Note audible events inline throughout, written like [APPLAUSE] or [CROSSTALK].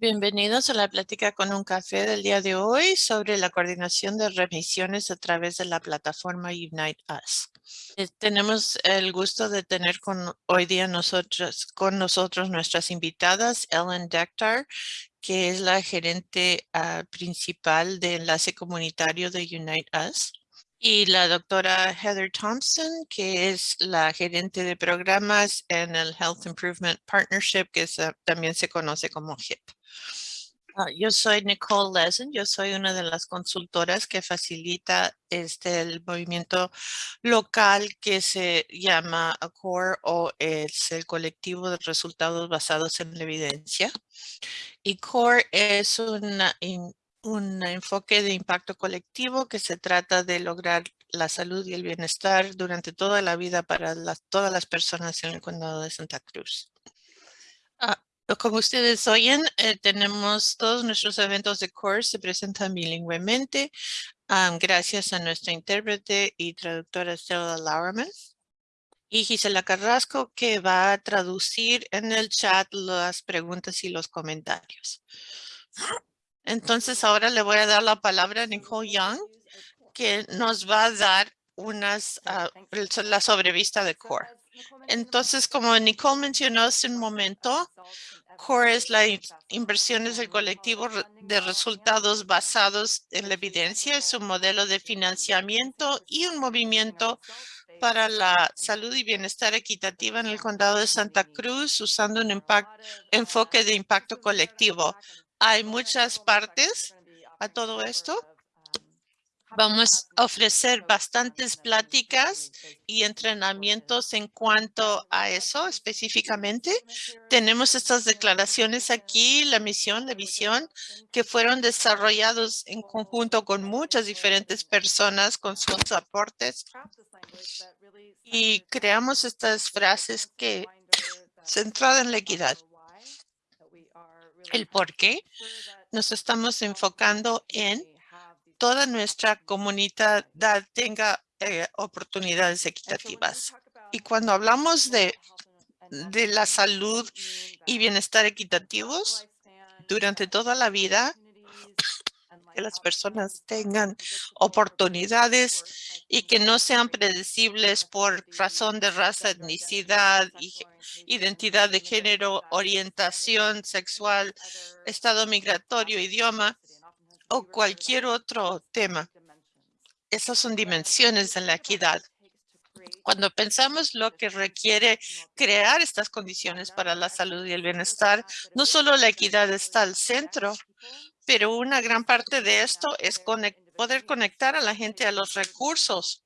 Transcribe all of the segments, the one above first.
Bienvenidos a la plática con un café del día de hoy sobre la coordinación de remisiones a través de la plataforma Unite Us. Eh, tenemos el gusto de tener hoy día nosotros, con nosotros nuestras invitadas, Ellen Dektar, que es la gerente ah, principal de enlace comunitario de Unite Us y la doctora Heather Thompson, que es la gerente de programas en el Health Improvement Partnership, que también se conoce como HIP. Ah, yo soy Nicole Lesen, yo soy una de las consultoras que facilita este el movimiento local que se llama ACORE o es el colectivo de resultados basados en la evidencia. Y CORE es una, un enfoque de impacto colectivo que se trata de lograr la salud y el bienestar durante toda la vida para todas las personas en el condado de Santa Cruz. Ah, como ustedes oyen, eh, tenemos todos nuestros eventos de CORE se presentan bilingüemente gracias a nuestra intérprete y traductora Stella Lauerman y Gisela Carrasco que va a traducir en el chat las preguntas y los comentarios. Entonces ahora le voy a dar la palabra a Nicole Young, que nos va a dar unas, ah, la sobrevista de CORE. Entonces, como Nicole mencionó hace un momento, CORE es la inversión del colectivo de resultados basados en la evidencia, es un modelo de financiamiento y un movimiento para la salud y bienestar equitativa en el condado de Santa Cruz usando un enfoque de impacto colectivo. Hay muchas partes a todo esto. Vamos a ofrecer bastantes pláticas y entrenamientos en cuanto a eso específicamente. Tenemos estas declaraciones aquí, la misión, la visión, que fueron desarrollados en conjunto con muchas diferentes personas con sus aportes. Y creamos estas frases que centradas en la equidad el por qué nos estamos enfocando en toda nuestra comunidad tenga eh, oportunidades equitativas. Y cuando hablamos de, de la salud y bienestar equitativos durante toda la vida, que las personas tengan oportunidades y que no sean predecibles por razón de raza, etnicidad, identidad de género, orientación sexual, estado migratorio, idioma o cualquier otro tema. Esas son dimensiones de la equidad. Cuando pensamos lo que requiere crear estas condiciones para la salud y el bienestar, no solo la equidad está al centro, pero una gran parte de esto es poder conectar a la gente a los recursos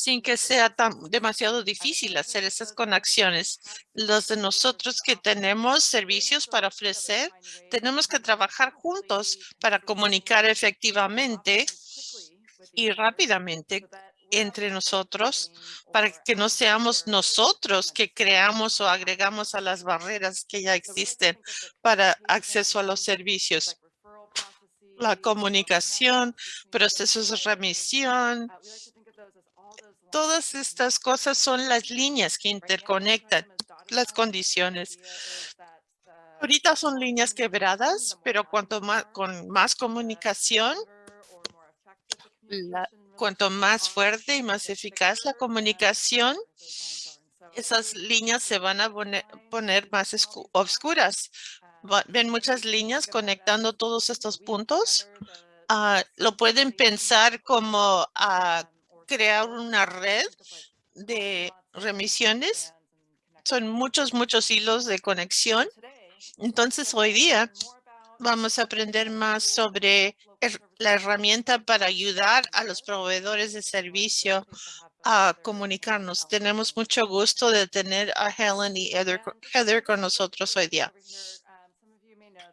sin que sea tan demasiado difícil hacer esas conexiones. Los de nosotros que tenemos servicios para ofrecer, tenemos que trabajar juntos para comunicar efectivamente y rápidamente entre nosotros para que no seamos nosotros que creamos o agregamos a las barreras que ya existen para acceso a los servicios. La comunicación, procesos de remisión, todas estas cosas son las líneas que interconectan las condiciones. Ahorita son líneas quebradas, pero cuanto más con más comunicación, la, cuanto más fuerte y más eficaz la comunicación, esas líneas se van a poner, más oscuras. Ven muchas líneas conectando todos estos puntos. Ah, lo pueden pensar como a crear una red de remisiones. Son muchos, muchos hilos de conexión. Entonces, hoy día vamos a aprender más sobre la herramienta para ayudar a los proveedores de servicio a comunicarnos. Tenemos mucho gusto de tener a Helen y Heather, con nosotros hoy día.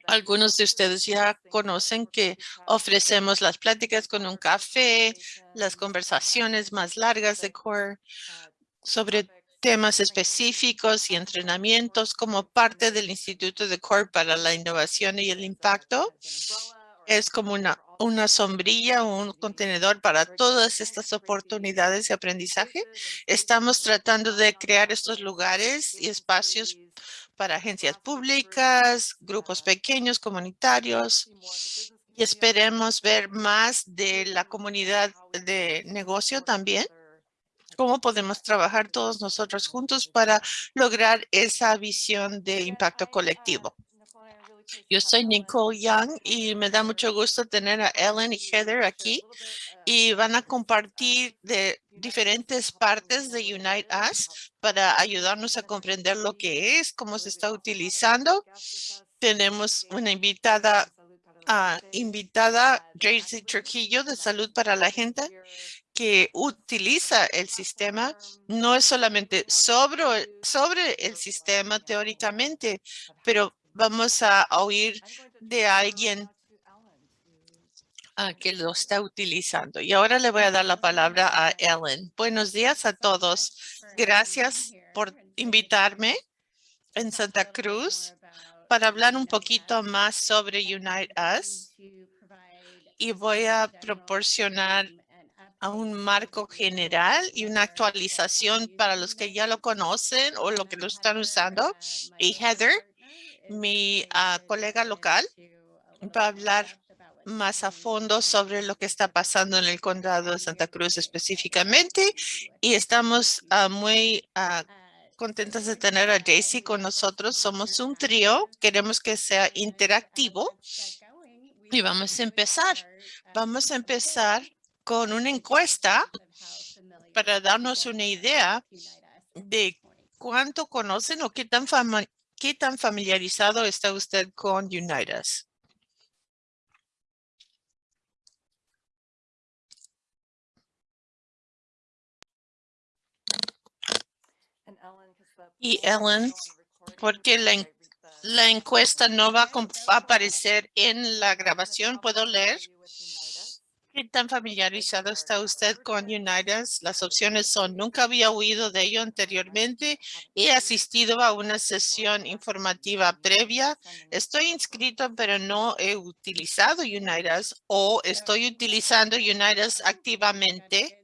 Algunos de ustedes ya conocen que ofrecemos las pláticas con un café, las conversaciones más largas de CORE sobre temas específicos y entrenamientos como parte del Instituto de CORE para la Innovación y el Impacto. Es como una, una sombrilla un contenedor para todas estas oportunidades de aprendizaje. Estamos tratando de crear estos lugares y espacios para agencias públicas, grupos pequeños, comunitarios, y esperemos ver más de la comunidad de negocio también. Cómo podemos trabajar todos nosotros juntos para lograr esa visión de impacto colectivo. Yo soy Nicole Young y me da mucho gusto tener a Ellen y Heather aquí y van a compartir de diferentes partes de Unite Us para ayudarnos a comprender lo que es, cómo se está utilizando. Tenemos una invitada uh, invitada Tracy Trujillo de Salud para la Gente que utiliza el sistema no es solamente sobre, sobre el sistema teóricamente, pero vamos a oír de alguien uh, que lo está utilizando. Y ahora le voy a dar la palabra a Ellen. Buenos días a todos. Gracias por invitarme en Santa Cruz para hablar un poquito más sobre Unite Us y voy a proporcionar un marco general y una actualización para los que ya lo conocen o lo que lo están usando. Y Heather, mi uh, colega local, va a hablar más a fondo sobre lo que está pasando en el condado de Santa Cruz específicamente. Y estamos uh, muy uh, contentas de tener a Daisy con nosotros. Somos un trío. Queremos que sea interactivo. Y vamos a empezar. Vamos a empezar con una encuesta para darnos una idea de cuánto conocen o qué tan, qué tan familiarizado está usted con Unitas. Y Ellen, porque la, encuesta no va a aparecer en la grabación, ¿puedo leer? ¿Qué tan familiarizado está usted con Unitas? Las opciones son, nunca había oído de ello anteriormente, he asistido a una sesión informativa previa, estoy inscrito pero no he utilizado Unitas o estoy utilizando Unitas activamente.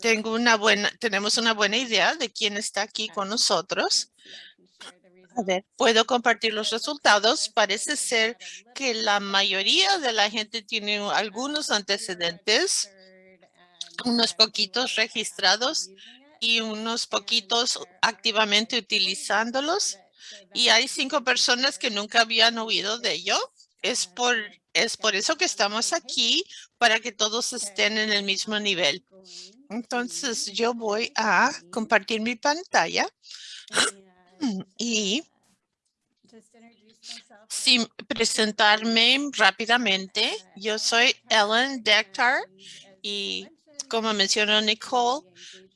Tengo una buena, tenemos una buena idea de quién está aquí con nosotros. A ver, puedo compartir los resultados. Parece ser que la mayoría de la gente tiene algunos antecedentes, unos poquitos registrados y unos poquitos activamente utilizándolos. Y hay cinco personas que nunca habían oído de ello. Es por, es por eso que estamos aquí, para que todos estén en el mismo nivel. Entonces yo voy a compartir mi pantalla. [CLEARS THROAT] Y sin presentarme rápidamente. Yo soy Ellen Dectar y como mencionó Nicole,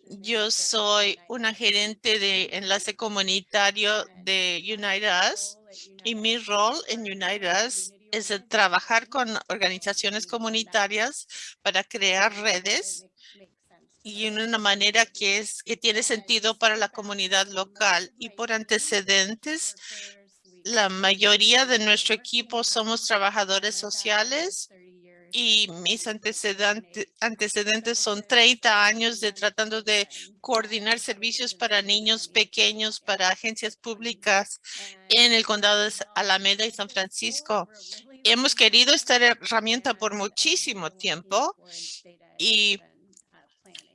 yo soy una gerente de enlace comunitario de United Us y mi rol en United Us es trabajar con organizaciones comunitarias para crear redes y en una manera que es que tiene sentido para la comunidad local y por antecedentes la mayoría de nuestro equipo somos trabajadores sociales y mis antecedentes, son 30 años de tratando de coordinar servicios para niños pequeños, para agencias públicas en el condado de Alameda y San Francisco. Hemos querido esta herramienta por muchísimo tiempo y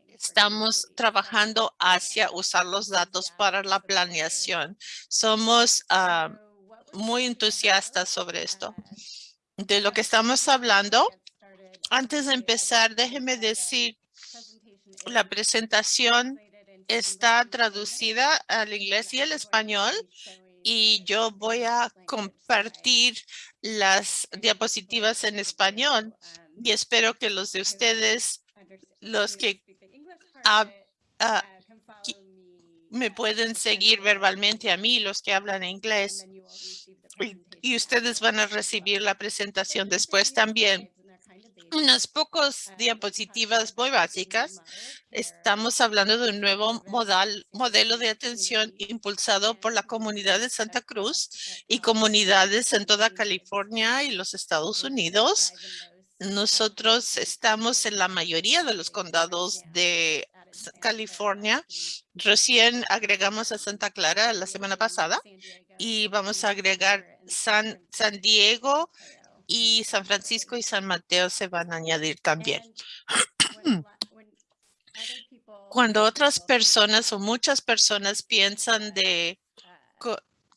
estamos trabajando hacia usar los datos para la planeación. Somos ah, muy entusiastas sobre esto. De lo que estamos hablando, antes de empezar, déjeme decir, la presentación está traducida al inglés y al español y yo voy a compartir las diapositivas en español y espero que los de ustedes, los que Ah, me pueden seguir verbalmente a mí, los que hablan inglés. Y, ustedes van a recibir la presentación después también. Unas pocas diapositivas muy básicas. Estamos hablando de un nuevo modal, modelo de atención impulsado por la comunidad de Santa Cruz y comunidades en toda California y los Estados Unidos. Nosotros estamos en la mayoría de los condados de California. Recién agregamos a Santa Clara la semana pasada y vamos a agregar San, San Diego y San Francisco y San Mateo se van a añadir también. [CLEARS THROAT] Cuando otras personas o muchas personas piensan de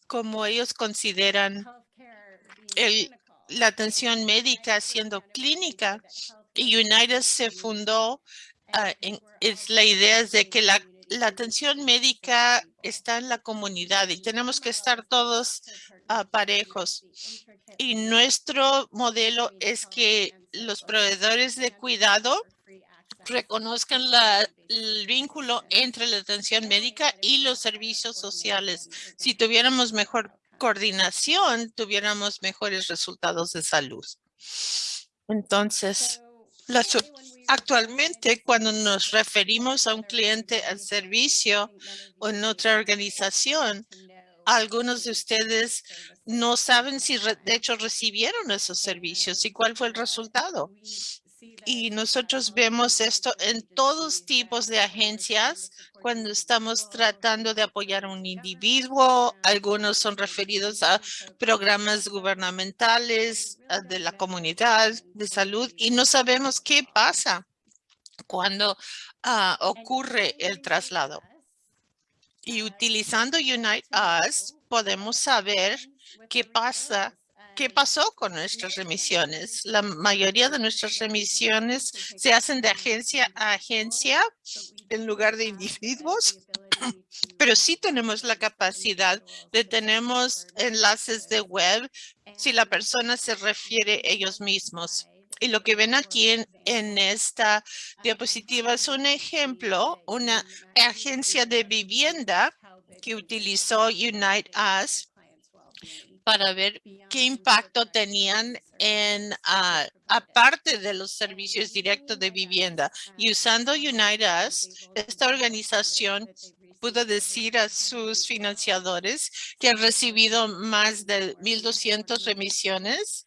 cómo ellos consideran el, la atención médica siendo clínica, y United se fundó Ah, es la idea es de que la, la, atención médica está en la comunidad y tenemos que estar todos uh, parejos. Y nuestro modelo es que los proveedores de cuidado reconozcan la, el vínculo entre la atención médica y los servicios sociales. Si tuviéramos mejor coordinación, tuviéramos mejores resultados de salud. Entonces, la, Actualmente, cuando nos referimos a un cliente al servicio o en otra organización, algunos de ustedes no saben si de hecho recibieron esos servicios y cuál fue el resultado. Y nosotros vemos esto en todos tipos de agencias cuando estamos tratando de apoyar a un individuo. Algunos son referidos a programas gubernamentales de la comunidad de salud y no sabemos qué pasa cuando ah, ocurre el traslado. Y utilizando Unite Us, podemos saber qué pasa ¿Qué pasó con nuestras remisiones? La mayoría de nuestras remisiones se hacen de agencia a agencia en lugar de individuos, [CLEARS THROAT] pero sí tenemos la capacidad de tenemos enlaces de web si la persona se refiere ellos mismos. Y lo que ven aquí en, esta diapositiva es un ejemplo, una agencia de vivienda que utilizó Unite Us para ver qué impacto tenían en, uh, aparte de los servicios directos de vivienda. Y usando Unite Us, esta organización pudo decir a sus financiadores que han recibido más de 1,200 remisiones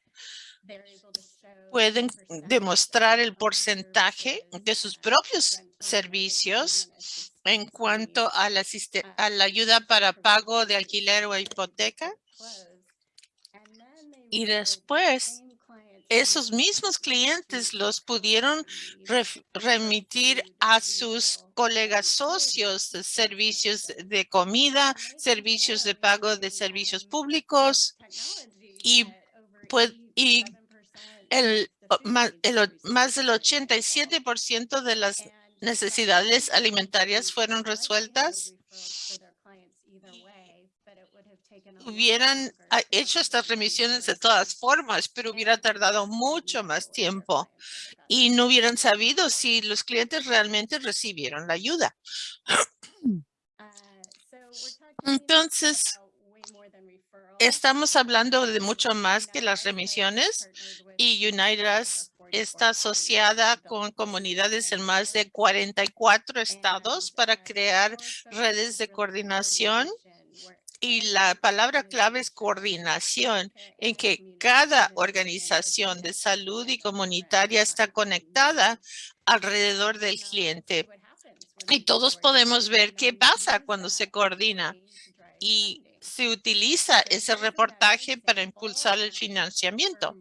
pueden demostrar el porcentaje de sus propios servicios en cuanto a la, ayuda para pago de alquiler o hipoteca. Y después esos mismos clientes los pudieron remitir a sus colegas socios servicios de comida, servicios de pago de servicios públicos. Y, pues, y el, más, el, más del 87% de las necesidades alimentarias fueron resueltas. hubieran hecho estas remisiones de todas formas, pero hubiera tardado mucho más tiempo y no hubieran sabido si los clientes realmente recibieron la ayuda. Entonces, estamos hablando de mucho más que las remisiones y United está asociada con comunidades en más de 44 estados para crear redes de coordinación y la palabra clave es coordinación, en que cada organización de salud y comunitaria está conectada alrededor del cliente. Y todos podemos ver qué pasa cuando se coordina. Y se utiliza ese reportaje para impulsar el financiamiento.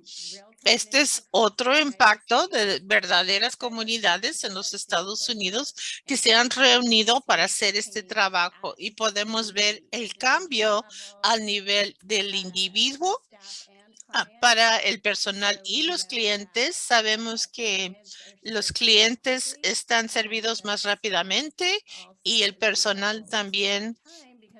Este es otro impacto de verdaderas comunidades en los Estados Unidos que se han reunido para hacer este trabajo y podemos ver el cambio al nivel del individuo ah, para el personal y los clientes. Sabemos que los clientes están servidos más rápidamente y el personal también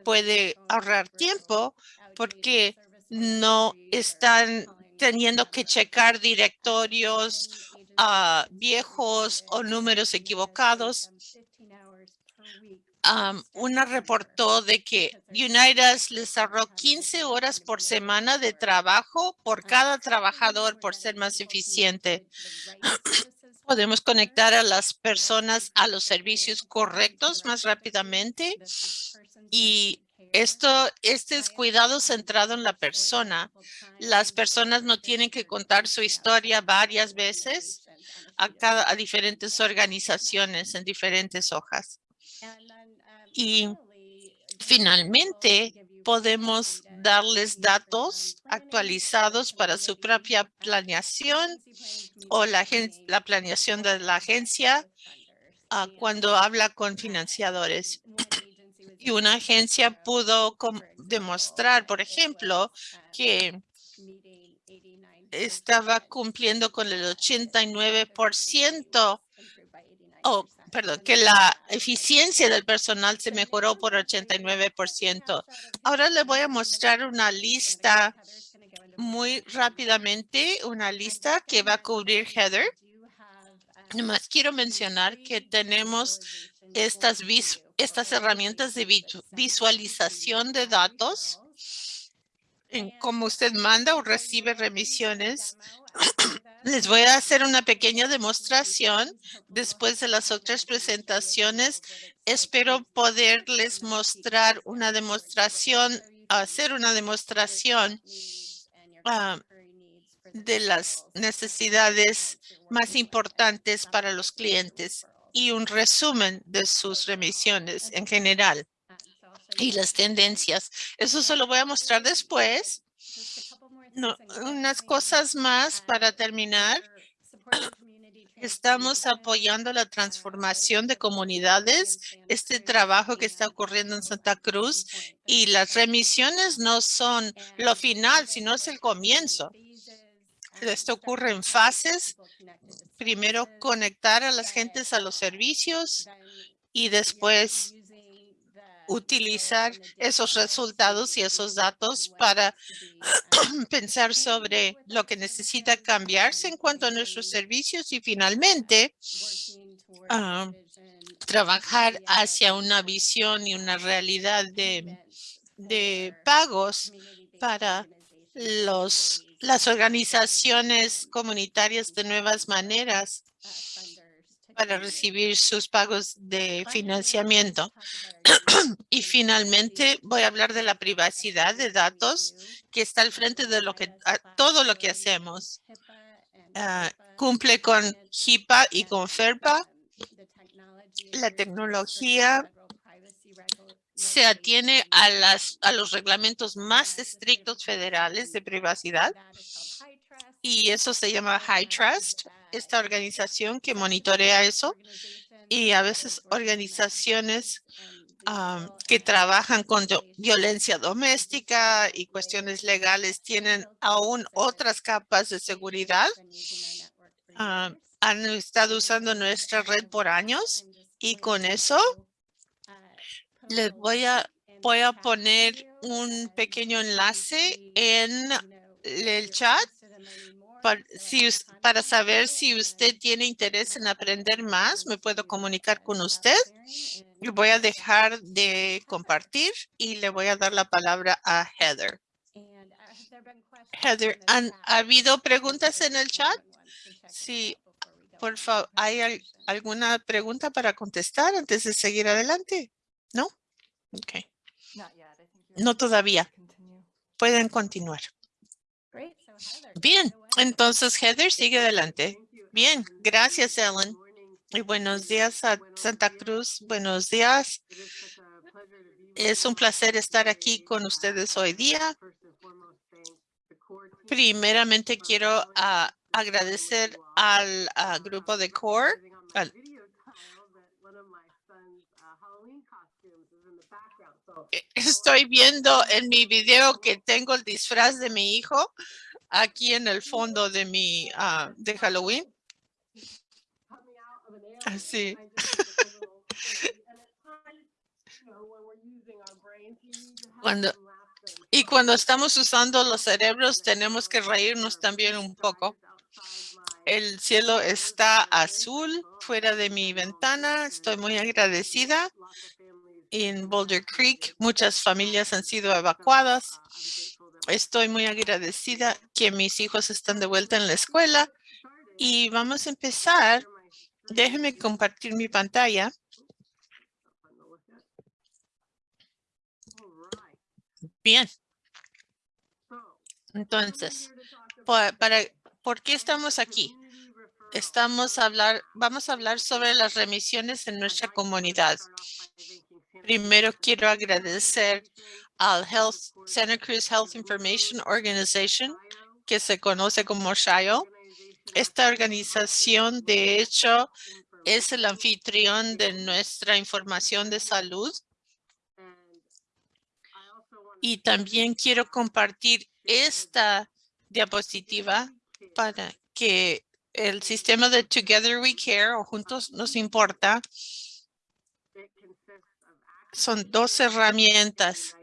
puede ahorrar tiempo porque no están teniendo que checar directorios uh, viejos o números equivocados. Una reportó de que United les ahorró 15 horas por semana de trabajo por cada trabajador por ser más eficiente. [CLEARS THROAT] Podemos conectar a las personas a los servicios correctos más rápidamente y esto, este es cuidado centrado en la persona. Las personas no tienen que contar su historia varias veces a diferentes organizaciones en diferentes hojas. Y finalmente podemos darles datos actualizados para su propia planeación o la, la planeación de la agencia uh, cuando habla con financiadores. Y una agencia pudo demostrar, por ejemplo, que estaba cumpliendo con el 89% oh, perdón, que la eficiencia del personal se mejoró por 89%. Ahora le voy a mostrar una lista muy rápidamente, una lista que va a cubrir Heather. Nomás quiero mencionar que tenemos estas, estas herramientas de visualización de datos en cómo usted manda o recibe remisiones [CLEARS THROAT] les voy a hacer una pequeña demostración después de las otras presentaciones. Espero poderles mostrar una demostración, hacer una demostración ah, de las necesidades más importantes para los clientes y un resumen de sus remisiones en general y las tendencias. Eso se lo voy a mostrar después. No, unas cosas más para terminar. [CLEARS THROAT] Estamos apoyando la transformación de comunidades, este trabajo que está ocurriendo en Santa Cruz y las remisiones no son lo final, sino es el comienzo. Esto ocurre en fases. Primero conectar a las gentes a los servicios y después utilizar esos resultados y esos datos para [CLEARS THROAT] pensar sobre lo que necesita cambiarse en cuanto a nuestros servicios y finalmente ah, trabajar hacia una visión y una realidad de, de pagos para los, las organizaciones comunitarias de nuevas maneras para recibir sus pagos de financiamiento. [CLEARS THROAT] y finalmente voy a hablar de la privacidad de datos que está al frente de lo que todo lo que hacemos. Ah, cumple con HIPAA y con FERPA. La tecnología se atiene a, las, a los reglamentos más estrictos federales de privacidad y eso se llama High Trust esta organización que monitorea eso y a veces organizaciones que trabajan con violencia doméstica y cuestiones legales tienen aún otras capas de seguridad. han estado usando nuestra red por años y con eso les voy a, poner un pequeño enlace en el chat para, saber si usted tiene interés en aprender más, me puedo comunicar con usted. Voy a dejar de compartir y le voy a dar la palabra a Heather. Heather, ¿han habido preguntas en el chat? Sí, por favor, ¿hay alguna pregunta para contestar antes de seguir adelante? ¿No? Ok. No todavía. Pueden continuar. Bien, entonces Heather sigue adelante. Bien, gracias Ellen. Y buenos días a Santa Cruz. Buenos días. Es un placer estar aquí con ustedes hoy día. Primeramente quiero ah, agradecer al grupo de CORE. E, estoy viendo en mi video que tengo el disfraz de mi hijo aquí en el fondo de mi ah, de Halloween. Así. [LAUGHS] Cuando, y cuando estamos usando los cerebros, tenemos que reírnos también un poco. El cielo está azul fuera de mi ventana. Estoy muy agradecida. En Boulder Creek, muchas familias han sido evacuadas estoy muy agradecida que mis hijos están de vuelta en la escuela y vamos a empezar. Déjenme compartir mi pantalla. Bien. Entonces, para, ¿por qué estamos aquí? estamos a hablar, vamos a hablar sobre las remisiones en nuestra comunidad. Primero quiero agradecer al Health, Santa Cruz Health Information Organization, que se conoce como SHIO. Esta organización, de hecho, es el anfitrión de nuestra información de salud. Y también quiero compartir esta diapositiva para que el sistema de Together We Care o Juntos Nos Importa son dos herramientas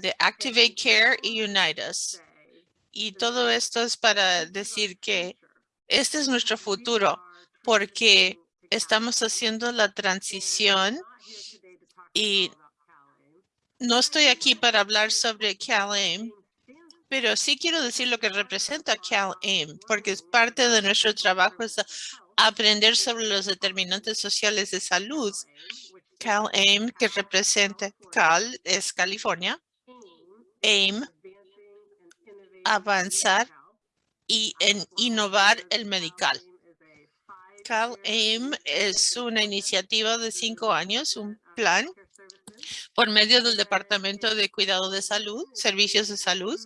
de Activate Care y Unite Us. Y todo esto es para decir que este es nuestro futuro porque estamos haciendo la transición y no estoy aquí para hablar sobre CalAIM, pero sí quiero decir lo que representa CalAIM, porque es parte de nuestro trabajo es aprender sobre los determinantes sociales de salud. CalAIM, que representa Cal, es California. AIM, avanzar y en innovar el medical. CalAIM es una iniciativa de cinco años, un plan por medio del Departamento de Cuidado de Salud, Servicios de Salud,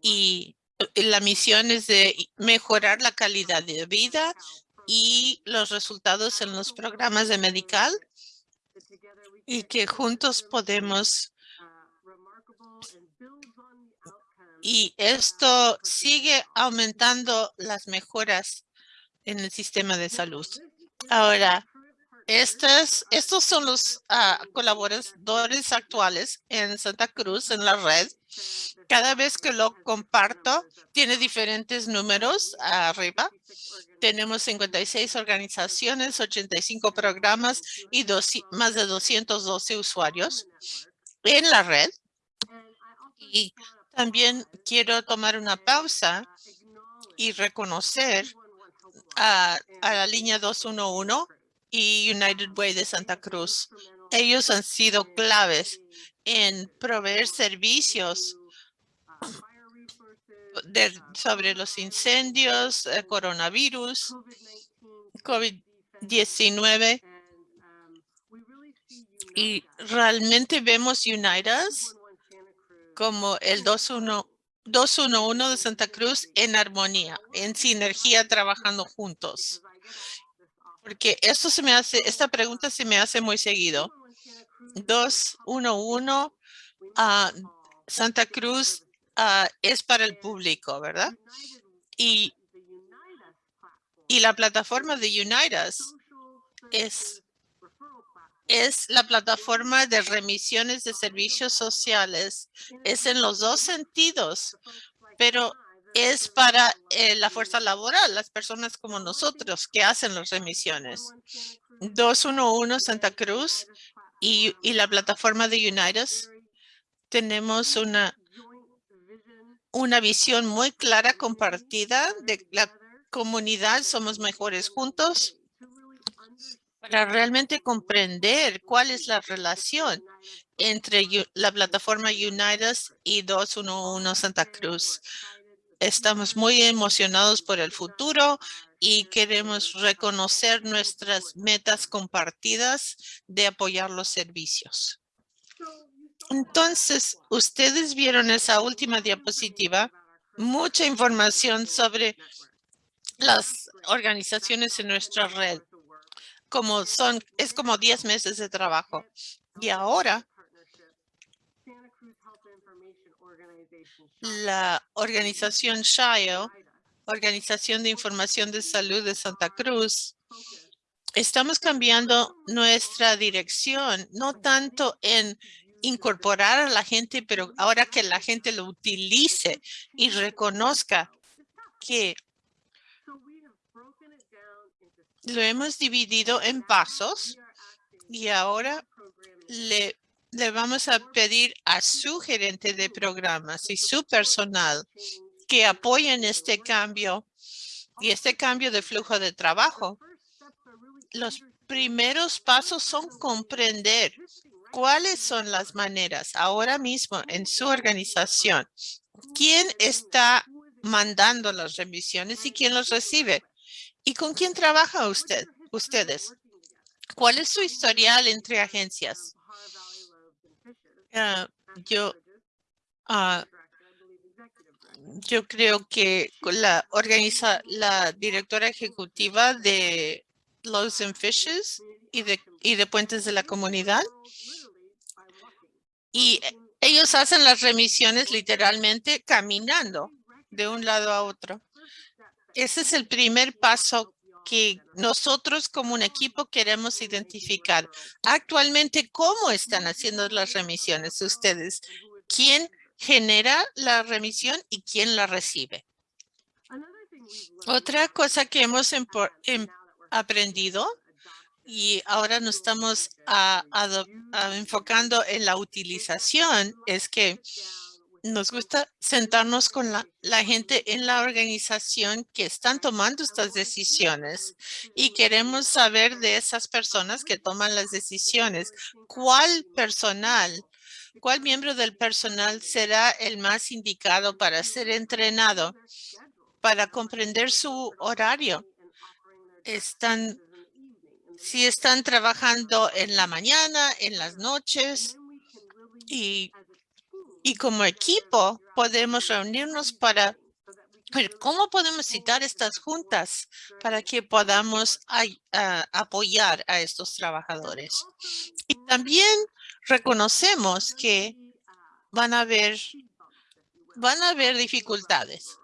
y la misión es de mejorar la calidad de vida y los resultados en los programas de medical y que juntos podemos y esto sigue aumentando las mejoras en el sistema de salud. Ahora, estos, estos son los ah, colaboradores actuales en Santa Cruz, en la red. Cada vez que lo comparto, tiene diferentes números arriba. Tenemos 56 organizaciones, 85 programas y más de 212 usuarios en la red. Y también quiero tomar una pausa y reconocer a, a la línea 211 y United Way de Santa Cruz. Ellos han sido claves en proveer servicios sobre los incendios, eh, coronavirus, COVID-19. Y realmente vemos United como el 211 de Santa Cruz en armonía, en sinergia, trabajando juntos. Porque esto se me hace, esta pregunta se me hace muy seguido. 211 a Santa Cruz ah, es para el público, ¿verdad? Y, y la plataforma de Unitas es, es la plataforma de remisiones de servicios sociales. Es en los dos sentidos, pero es para eh, la fuerza laboral, las personas como nosotros que hacen las remisiones. 211 Santa Cruz y, la plataforma de Unitas tenemos una, una visión muy clara compartida de la comunidad. Somos mejores juntos para realmente comprender cuál es la relación entre la plataforma Unitas y 211 Santa Cruz. Estamos muy emocionados por el futuro y queremos reconocer nuestras metas compartidas de apoyar los servicios. Entonces, ustedes vieron esa última diapositiva, mucha información sobre las organizaciones en nuestra red. Como son, es como 10 meses de trabajo. Y ahora la organización SHIO, Organización de Información de Salud de Santa Cruz, estamos cambiando nuestra dirección, no tanto en incorporar a la gente, pero ahora que la gente lo utilice y reconozca que lo hemos dividido en pasos y ahora le le vamos a pedir a su gerente de programas y su personal que apoyen este cambio y este cambio de flujo de trabajo. Los primeros pasos son comprender cuáles son las maneras ahora mismo en su organización. ¿Quién está mandando las remisiones y quién los recibe? ¿Y con quién trabaja usted, ustedes? ¿Cuál es su historial entre agencias? Ah, yo, ah, yo creo que la organiza la directora ejecutiva de Loaves and Fishes y de, y de Puentes de la Comunidad. Y ellos hacen las remisiones literalmente caminando de un lado a otro. Ese es el primer paso que nosotros como un equipo queremos identificar. Actualmente, ¿cómo están haciendo las remisiones ustedes? ¿Quién genera la remisión y quién la recibe? Otra cosa que hemos em, aprendido y ahora nos estamos enfocando en la utilización es que nos gusta sentarnos con la, gente en la organización que están tomando estas decisiones y queremos saber de esas personas que toman las decisiones, cuál personal, cuál miembro del personal será el más indicado para ser entrenado, para comprender su horario. Están, si están trabajando en la mañana, en las noches y y como equipo podemos reunirnos para ver cómo podemos citar estas juntas para que podamos apoyar a estos trabajadores. Y también reconocemos que van a haber, van a haber dificultades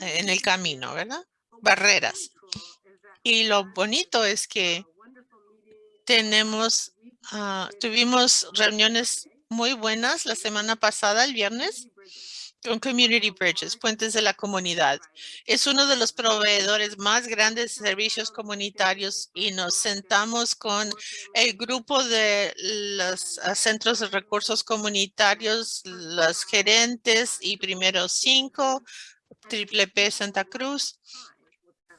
en el camino, ¿verdad? Barreras. Y lo bonito es que tenemos, ah, tuvimos reuniones muy buenas la semana pasada, el viernes, con Community Bridges, Puentes de la Comunidad. Es uno de los proveedores más grandes de servicios comunitarios y nos sentamos con el grupo de los ah, centros de recursos comunitarios, los gerentes y primeros cinco, Triple P Santa Cruz.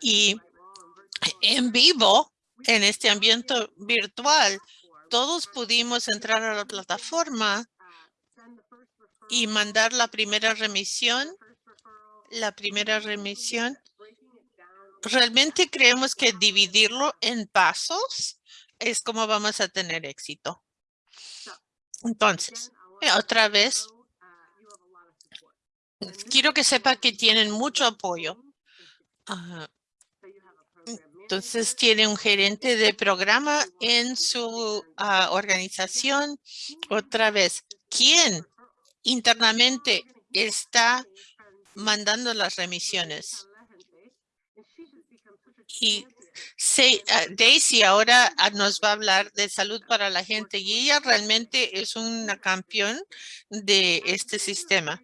Y en vivo, en este ambiente virtual, todos pudimos entrar a la plataforma y mandar la primera remisión. La primera remisión. Realmente creemos que dividirlo en pasos es como vamos a tener éxito. Entonces, otra vez, quiero que sepa que tienen mucho apoyo. Ah, entonces tiene un gerente de programa en su ah, organización. Otra vez, ¿quién internamente está mandando las remisiones? Y ah, Daisy ahora ah, nos va a hablar de salud para la gente y ella realmente es una campeón de este sistema.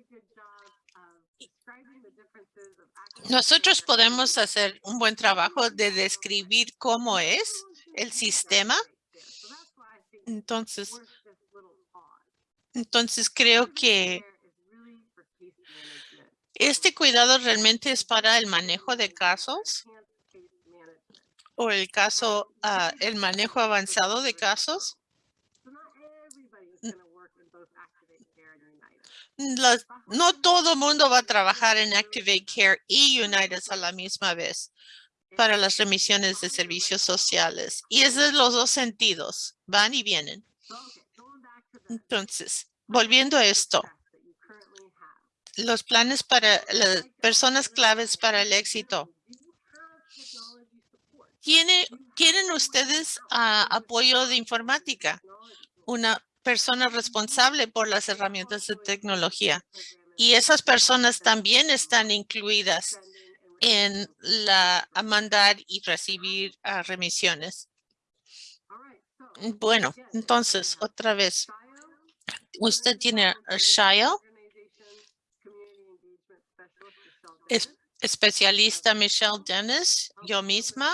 Nosotros podemos hacer un buen trabajo de describir cómo es el sistema. Entonces, entonces creo que este cuidado realmente es para el manejo de casos o el caso, ah, el manejo avanzado de casos. No todo mundo va a trabajar en Activate Care y United a la misma vez para las remisiones de servicios sociales. Y es de los dos sentidos, van y vienen. Entonces, volviendo a esto, los planes para las personas claves para el éxito. ¿Tiene, ¿Tienen ustedes ah, apoyo de informática? Una persona responsable por las herramientas de tecnología. Y esas personas también están incluidas en la mandar y recibir remisiones. Bueno, entonces, otra vez, usted tiene a Shia, especialista Michelle Dennis, yo misma,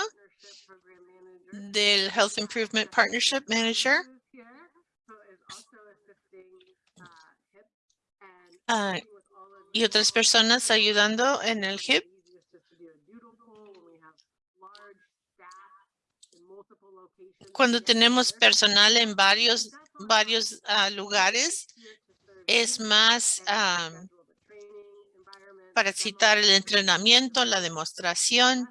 del Health Improvement Partnership Manager. Ah, y otras personas ayudando en el HIP. Cuando tenemos personal en varios, varios ah, lugares, es más para citar el entrenamiento, la demostración.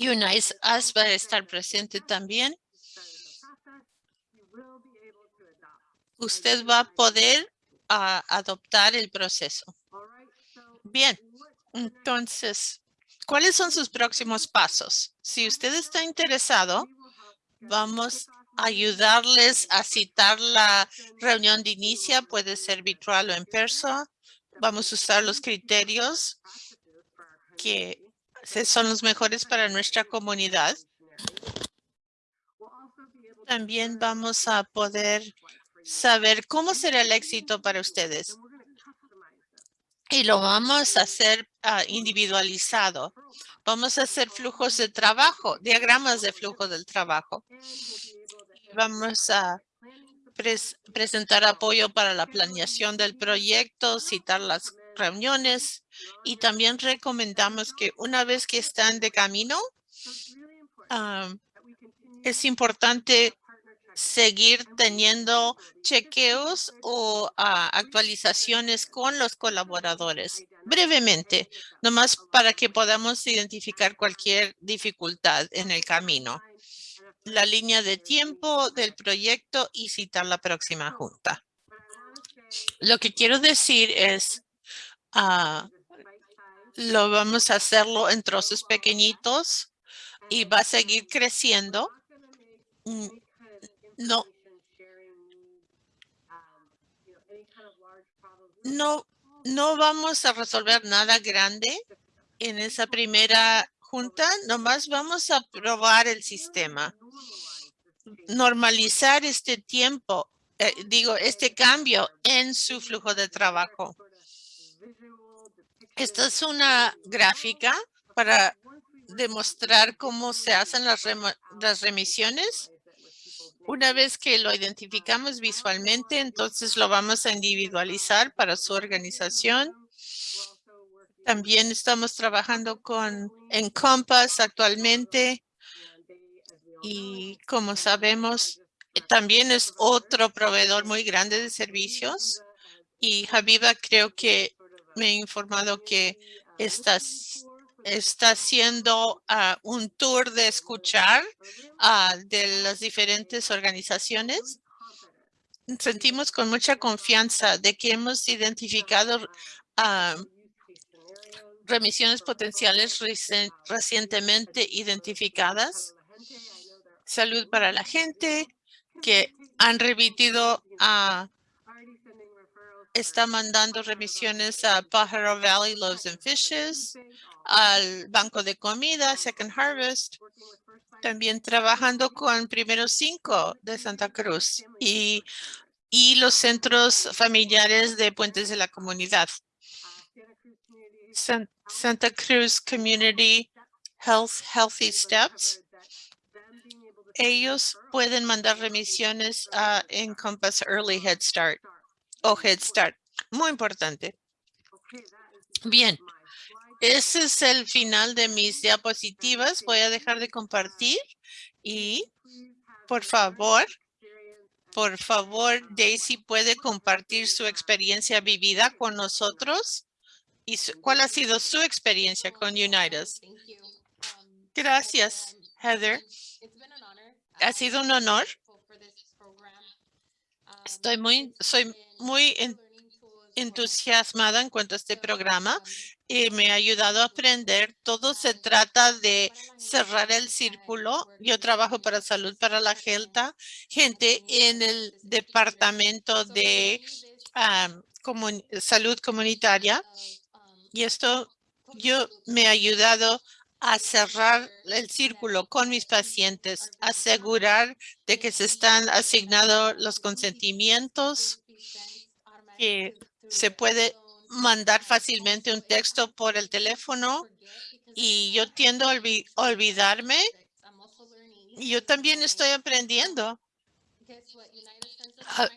UNICE Us va a estar presente también. Usted va a poder ah, adoptar el proceso. Bien, entonces, ¿cuáles son sus próximos pasos? Si usted está interesado, vamos a ayudarles a citar la reunión de inicio, puede ser virtual o en persona. Vamos a usar los criterios que son los mejores para nuestra comunidad. También vamos a poder saber cómo será el éxito para ustedes. Y lo vamos a hacer ah, individualizado. Vamos a hacer flujos de trabajo, diagramas de flujo del trabajo. Vamos a presentar apoyo para la planeación del proyecto, citar las reuniones y también recomendamos que una vez que están de camino, ah, es importante seguir teniendo chequeos o ah, actualizaciones con los colaboradores. Brevemente, nomás para que podamos identificar cualquier dificultad en el camino. La línea de tiempo del proyecto y citar la próxima junta. Lo que quiero decir es, uh, lo vamos a hacerlo en trozos pequeñitos y va a seguir creciendo. No. No, no vamos a resolver nada grande en esa primera junta, nomás vamos a probar el sistema. Normalizar este tiempo, eh, digo, este cambio en su flujo de trabajo. Esta es una gráfica para demostrar cómo se hacen las, las remisiones una vez que lo identificamos visualmente, entonces lo vamos a individualizar para su organización. También estamos trabajando con Encompass actualmente y como sabemos, también es otro proveedor muy grande de servicios y Javiva creo que me ha informado que estas está haciendo ah, un tour de escuchar ah, de las diferentes organizaciones. Sentimos con mucha confianza de que hemos identificado ah, remisiones potenciales recientemente identificadas. Salud para la gente que han remitido a está mandando remisiones a Pájaro Valley Loaves and Fishes, al Banco de Comida, Second Harvest, también trabajando con Primeros Cinco de Santa Cruz y, y los centros familiares de Puentes de la Comunidad. Santa Cruz Community Health Healthy Steps. Ellos pueden mandar remisiones a Encompass Early Head Start o Head Start. Muy importante. Bien, ese es el final de mis diapositivas. Voy a dejar de compartir y por favor, por favor, Daisy puede compartir su experiencia vivida con nosotros y cuál ha sido su experiencia con Unitas. Gracias, Heather. Ha sido un honor. Estoy muy, soy muy entusiasmada en cuanto a este programa y me ha ayudado a aprender. Todo se trata de cerrar el círculo. Yo trabajo para Salud para la gente en el departamento de salud comunitaria. Y esto yo me ha ayudado a cerrar el círculo con mis pacientes, asegurar de que se están asignados los consentimientos que se puede mandar fácilmente un texto por el teléfono y yo tiendo a olvidarme. Yo también estoy aprendiendo. Ah,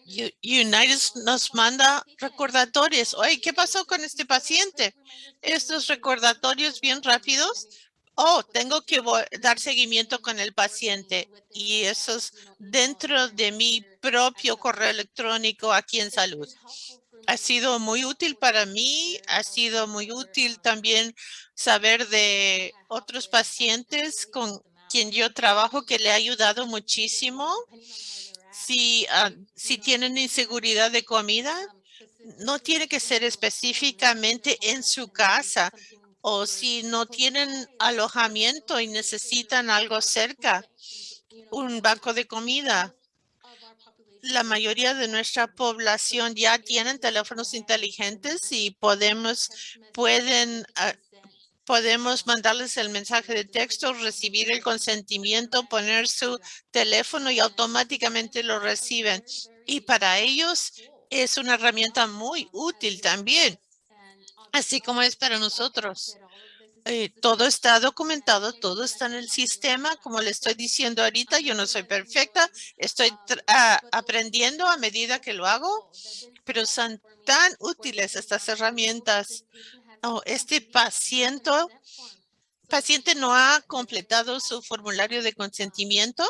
United nos manda recordatorios. Oye, ¿qué pasó con este paciente? Estos recordatorios bien rápidos. Oh, tengo que dar seguimiento con el paciente y eso es dentro de mi propio correo electrónico aquí en salud. ha sido muy útil para mí, ha sido muy útil también saber de otros pacientes con quien yo trabajo que le ha ayudado muchísimo. Si, ah, si tienen inseguridad de comida, no tiene que ser específicamente en su casa o si no tienen alojamiento y necesitan algo cerca, un banco de comida. La mayoría de nuestra población ya tienen teléfonos inteligentes y podemos, pueden, ah, podemos mandarles el mensaje de texto, recibir el consentimiento, poner su teléfono y automáticamente lo reciben. Y para ellos es una herramienta muy útil también, así como es para nosotros. Eh, todo está documentado, todo está en el sistema. Como le estoy diciendo ahorita, yo no soy perfecta, estoy ah, aprendiendo a medida que lo hago, pero son tan útiles estas herramientas. Oh, este paciente, paciente no ha completado su formulario de consentimiento,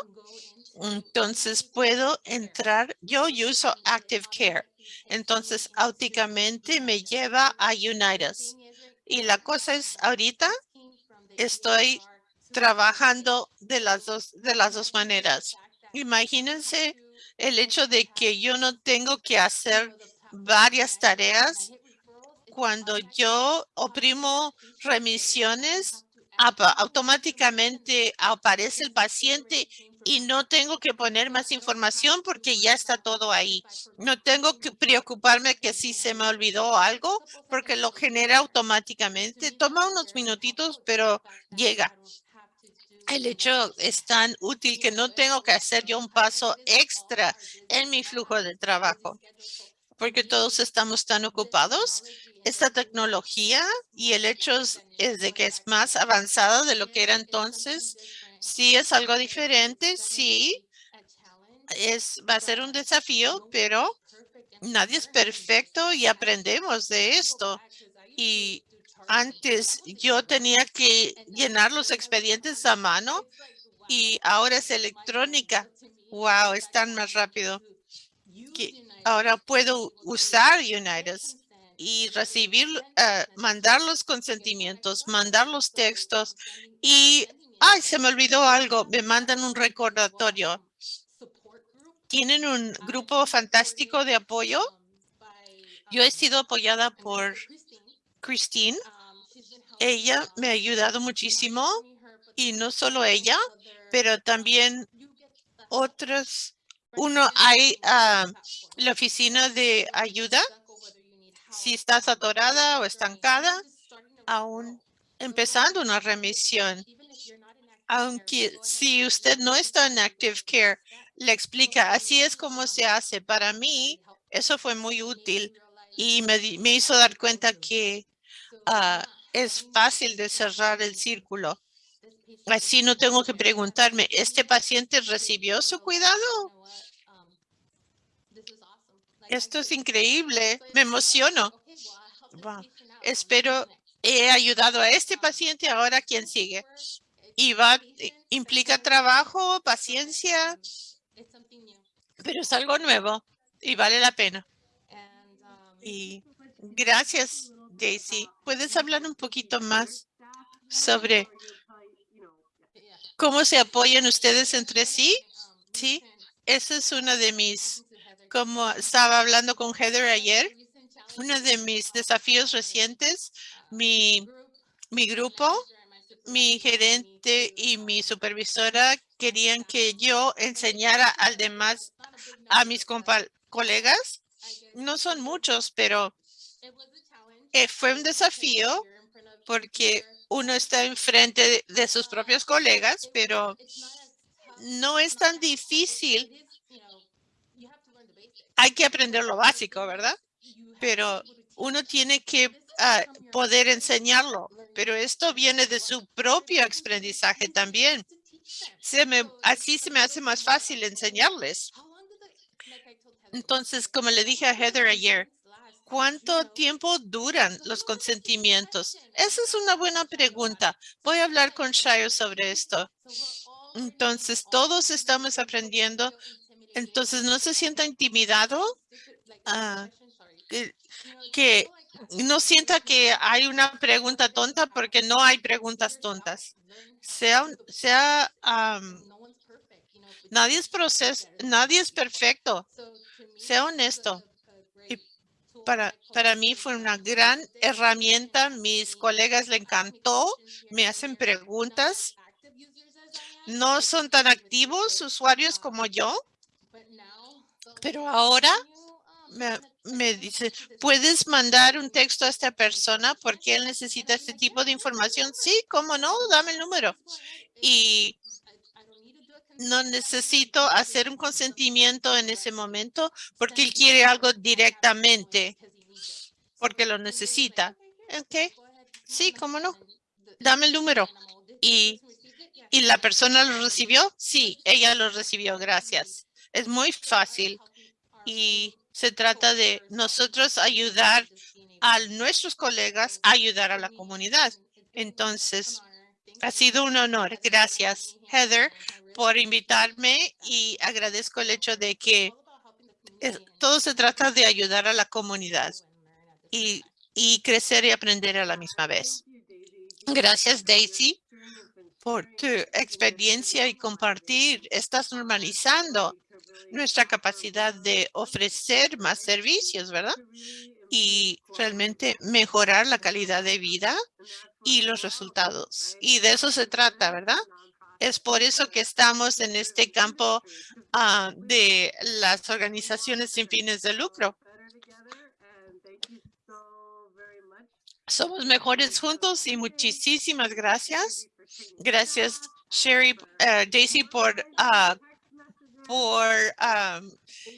entonces puedo entrar, yo uso Active Care, entonces automáticamente me lleva a Unitas. Y la cosa es, ahorita estoy trabajando de las dos, de las dos maneras. Imagínense el hecho de que yo no tengo que hacer varias tareas. Cuando yo oprimo remisiones, automáticamente aparece el paciente y no tengo que poner más información porque ya está todo ahí. No tengo que preocuparme que si se me olvidó algo porque lo genera automáticamente. Toma unos minutitos, pero llega. El hecho es tan útil que no tengo que hacer yo un paso extra en mi flujo de trabajo porque todos estamos tan ocupados. Esta tecnología y el hecho es de que es más avanzada de lo que era entonces Sí es algo diferente, sí. Es, va a ser un desafío, pero nadie es perfecto y aprendemos de esto. Y antes yo tenía que llenar los expedientes a mano y ahora es electrónica. Wow, es tan más rápido. Ahora puedo usar Unitas y recibir, eh, mandar los consentimientos, mandar los textos y Ay, se me olvidó algo. Me mandan un recordatorio. Tienen un grupo fantástico de apoyo. Yo he sido apoyada por Christine. Ella me ha ayudado muchísimo y no solo ella, pero también otros. Uno, hay ah, la oficina de ayuda. Si estás atorada o estancada, aún empezando una remisión aunque si usted no está en Active Care, le explica, así es como se hace. Para mí, eso fue muy útil y me, hizo dar cuenta que ah, es fácil de cerrar el círculo. Así no tengo que preguntarme, ¿este paciente recibió su cuidado? Esto es increíble, me emociono. Espero he ayudado a este paciente, ahora quién sigue y va, implica trabajo, paciencia, pero es algo nuevo y vale la pena. Y gracias, Daisy. ¿Puedes hablar un poquito más sobre cómo se apoyan ustedes entre sí? Sí, esa es una de mis, como estaba hablando con Heather ayer, uno de mis desafíos recientes, mi, mi grupo mi gerente y mi supervisora querían que yo enseñara al demás, a mis colegas. No son muchos, pero eh, fue un desafío porque uno está enfrente de sus propios colegas, pero no es tan difícil. Hay que aprender lo básico, ¿verdad? Pero uno tiene que poder enseñarlo, pero esto viene de su propio aprendizaje también. Me, así se me hace más fácil enseñarles. Entonces, como le dije a Heather ayer, ¿cuánto tiempo duran los consentimientos? Esa es una buena pregunta. Voy a hablar con Shire sobre esto. Entonces, todos estamos aprendiendo. Entonces, no se sienta intimidado. Ah, que, no sienta que hay una pregunta tonta porque no hay preguntas tontas. Sea, sea nadie es proceso, nadie es perfecto. Sea honesto. Y para, para mí fue una gran herramienta. Mis colegas le encantó. Me hacen preguntas. No son tan activos usuarios como yo. Pero ahora me, me dice, ¿puedes mandar un texto a esta persona porque él necesita este tipo de información? Sí, ¿cómo no? Dame el número. Y no necesito hacer un consentimiento en ese momento porque él quiere algo directamente, porque lo necesita. Ok, sí, ¿cómo no? Dame el número. Y, y la persona lo recibió. Sí, ella lo recibió. Gracias. Es muy fácil y se trata de nosotros ayudar a nuestros colegas a ayudar a la comunidad. Entonces, ha sido un honor. Gracias, Heather, por invitarme y agradezco el hecho de que todo se trata de ayudar a la comunidad y, y crecer y aprender a la misma vez. Gracias, Daisy, por tu experiencia y compartir. Estás normalizando nuestra capacidad de ofrecer más servicios, ¿verdad? Y realmente mejorar la calidad de vida y los resultados. Y de eso se trata, ¿verdad? Es por eso que estamos en este campo ah, de las organizaciones sin fines de lucro. Somos mejores juntos y muchísimas gracias. Gracias, Sherry, eh, Daisy, por uh, por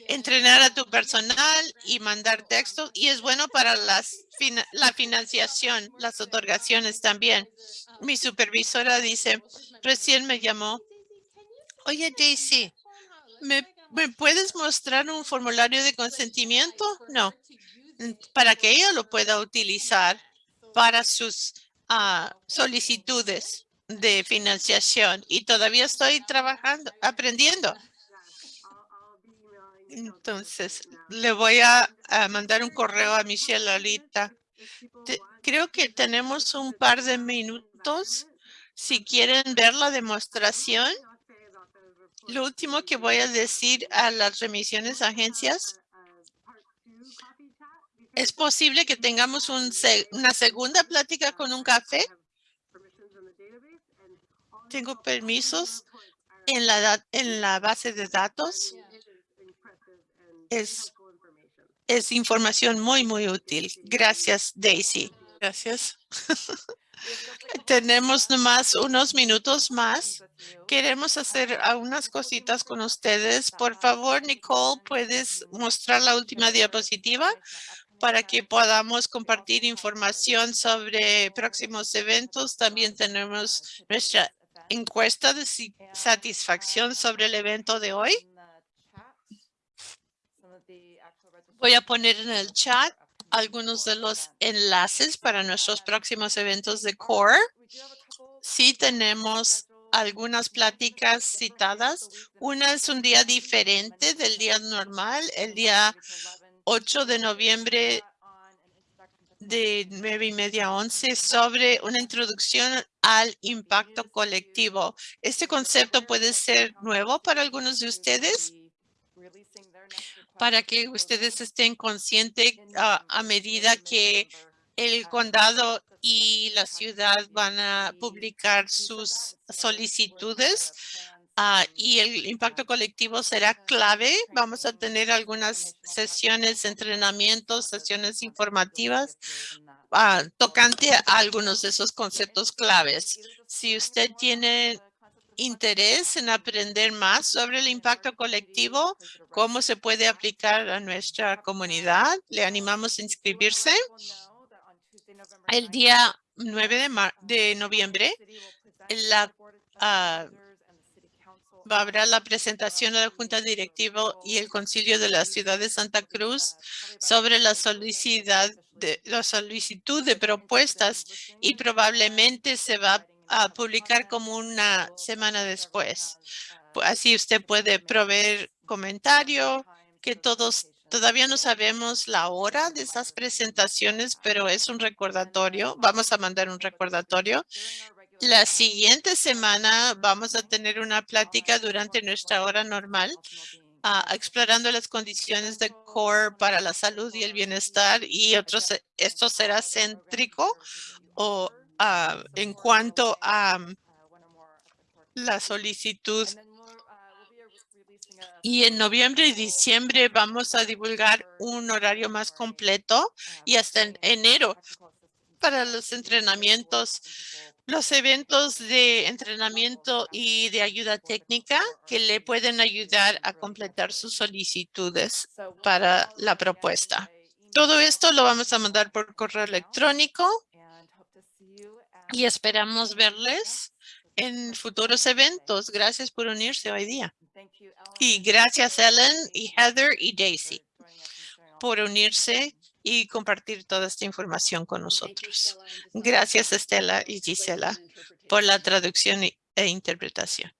entrenar a tu personal y mandar textos y es bueno para las la financiación, las otorgaciones también. Mi supervisora dice, recién me llamó. Oye, Daisy, ¿me, ¿me puedes mostrar un formulario de consentimiento? No, para que ella lo pueda utilizar para sus ah, solicitudes de financiación y todavía estoy trabajando, aprendiendo. Entonces, le voy a, mandar un correo a Michelle ahorita. creo que tenemos un par de minutos. Si quieren ver la demostración, lo último que voy a decir a las remisiones agencias, ¿es posible que tengamos una segunda plática con un café? Tengo permisos en la, en la base de datos es, es información muy, muy útil. Gracias, Daisy. Gracias. [LAUGHS] [LAUGHS] Tenemos nomás unos minutos más. Queremos hacer algunas cositas con ustedes. Por favor, Nicole, ¿puedes mostrar la última diapositiva para que podamos compartir información sobre próximos eventos? También tenemos nuestra encuesta de satisfacción sobre el evento de hoy. Voy a poner en el chat algunos de los enlaces para nuestros próximos eventos de CORE. Sí tenemos algunas pláticas citadas. Una es un día diferente del día normal, el día 8 de noviembre de 9 y media a 11 sobre una introducción al impacto colectivo. Este concepto puede ser nuevo para algunos de ustedes para que ustedes estén conscientes a medida que el condado y la ciudad van a publicar sus solicitudes ah, y el impacto colectivo será clave. Vamos a tener algunas sesiones de entrenamiento, sesiones informativas uh, tocante a algunos de esos conceptos claves. Si usted tiene interés en aprender más sobre el impacto colectivo, cómo se puede aplicar a nuestra comunidad. Le animamos a inscribirse. El día 9 de, de noviembre, la, uh, haber la presentación de la Junta Directiva y el Concilio de la Ciudad de Santa Cruz sobre la solicitud de, la solicitud de propuestas y probablemente se va a a publicar como una semana después. Así usted puede proveer comentario, que todos Todavía no sabemos la hora de esas presentaciones, pero es un recordatorio. Vamos a mandar un recordatorio. La siguiente semana vamos a tener una plática durante nuestra hora normal, ah, explorando las condiciones de CORE para la salud y el bienestar y otros. Esto será céntrico o ah, en cuanto a la solicitud y en noviembre y diciembre vamos a divulgar un horario más completo y hasta en enero para los entrenamientos, los eventos de entrenamiento y de ayuda técnica que le pueden ayudar a completar sus solicitudes para la propuesta. Todo esto lo vamos a mandar por correo electrónico y esperamos verles en futuros eventos. Gracias por unirse hoy día. Y gracias Ellen y Heather y Daisy por unirse y compartir toda esta información con nosotros. Gracias Estela y Gisela por la traducción e interpretación.